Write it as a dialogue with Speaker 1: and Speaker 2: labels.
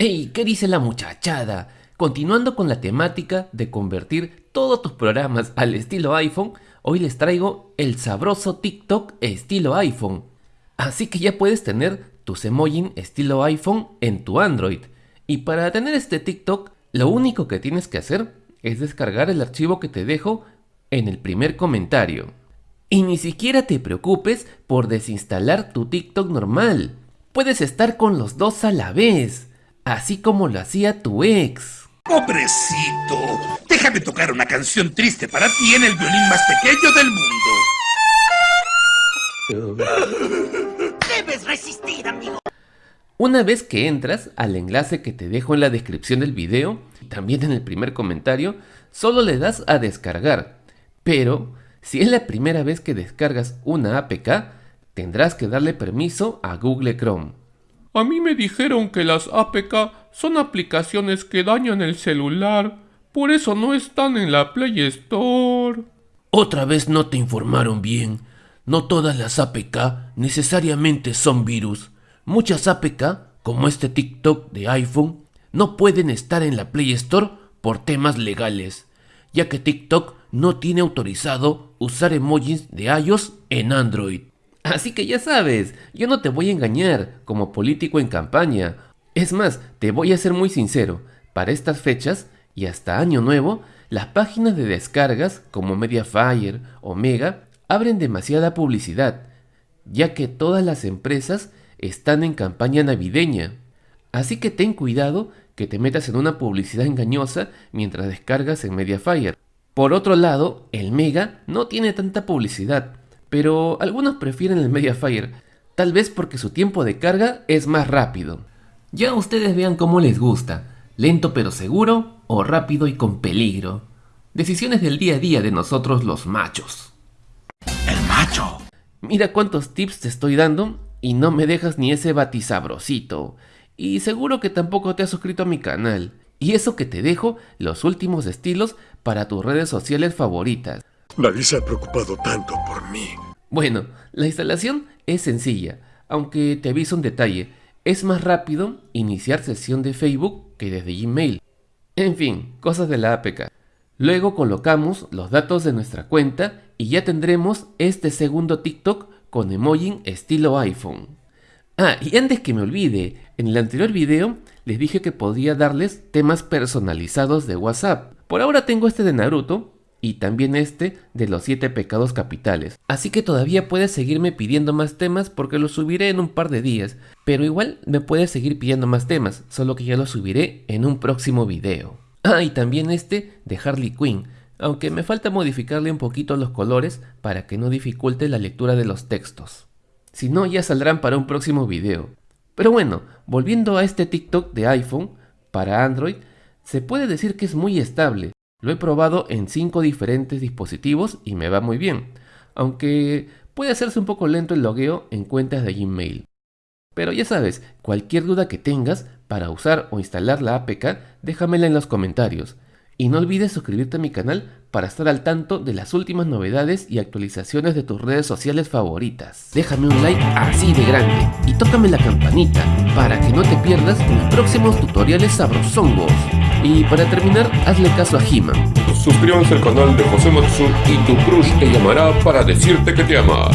Speaker 1: ¡Ey! ¿Qué dice la muchachada? Continuando con la temática de convertir todos tus programas al estilo iPhone, hoy les traigo el sabroso TikTok estilo iPhone. Así que ya puedes tener tus emojis estilo iPhone en tu Android. Y para tener este TikTok, lo único que tienes que hacer es descargar el archivo que te dejo en el primer comentario. Y ni siquiera te preocupes por desinstalar tu TikTok normal. Puedes estar con los dos a la vez, así como lo hacía tu ex.
Speaker 2: Pobrecito, déjame tocar una canción triste para ti en el violín más pequeño del
Speaker 3: mundo. Debes resistir, amigo.
Speaker 1: Una vez que entras al enlace que te dejo en la descripción del video, y también en el primer comentario, solo le das a descargar. Pero, si es la primera vez que descargas una APK, tendrás que darle permiso a Google Chrome.
Speaker 4: A mí me dijeron que las APK son aplicaciones que dañan el celular, por eso no están en la Play Store.
Speaker 5: Otra vez no te informaron bien. No todas las APK necesariamente son virus. Muchas APK, como este TikTok de iPhone, no pueden estar en la Play Store por temas legales, ya que TikTok no tiene autorizado usar emojis de iOS en Android.
Speaker 1: Así que ya sabes, yo no te voy a engañar como político en campaña. Es más, te voy a ser muy sincero, para estas fechas y hasta año nuevo, las páginas de descargas como Mediafire o Mega abren demasiada publicidad, ya que todas las empresas están en campaña navideña. Así que ten cuidado que te metas en una publicidad engañosa mientras descargas en Mediafire. Por otro lado, el Mega no tiene tanta publicidad, pero algunos prefieren el Mediafire, tal vez porque su tiempo de carga es más rápido. Ya ustedes vean cómo les gusta, lento pero seguro o rápido y con peligro. Decisiones del día a día de nosotros los machos.
Speaker 2: El macho.
Speaker 1: Mira cuántos tips te estoy dando y no me dejas ni ese batisabrosito. Y seguro que tampoco te has suscrito a mi canal. Y eso que te dejo los últimos estilos para tus redes sociales favoritas.
Speaker 6: Nadie se ha preocupado tanto por mí.
Speaker 1: Bueno, la instalación es sencilla, aunque te aviso un detalle, es más rápido iniciar sesión de Facebook que desde Gmail. En fin, cosas de la APK. Luego colocamos los datos de nuestra cuenta y ya tendremos este segundo TikTok con emoji estilo iPhone. Ah, y antes que me olvide, en el anterior video les dije que podía darles temas personalizados de WhatsApp. Por ahora tengo este de Naruto, y también este de los 7 pecados capitales. Así que todavía puedes seguirme pidiendo más temas porque los subiré en un par de días, pero igual me puedes seguir pidiendo más temas, solo que ya los subiré en un próximo video. Ah, y también este de Harley Quinn, aunque me falta modificarle un poquito los colores para que no dificulte la lectura de los textos. Si no, ya saldrán para un próximo video. Pero bueno, volviendo a este TikTok de iPhone, para Android, se puede decir que es muy estable, lo he probado en 5 diferentes dispositivos y me va muy bien, aunque puede hacerse un poco lento el logueo en cuentas de Gmail. Pero ya sabes, cualquier duda que tengas para usar o instalar la APK, déjamela en los comentarios. Y no olvides suscribirte a mi canal para estar al tanto de las últimas novedades y actualizaciones de tus redes sociales favoritas. Déjame un like así de grande y tócame la campanita para que no te pierdas mis próximos tutoriales sabrosongos. Y para terminar, hazle caso a He-Man.
Speaker 4: Suscríbanse al canal de José Matsu y tu crush te llamará para decirte que te ama.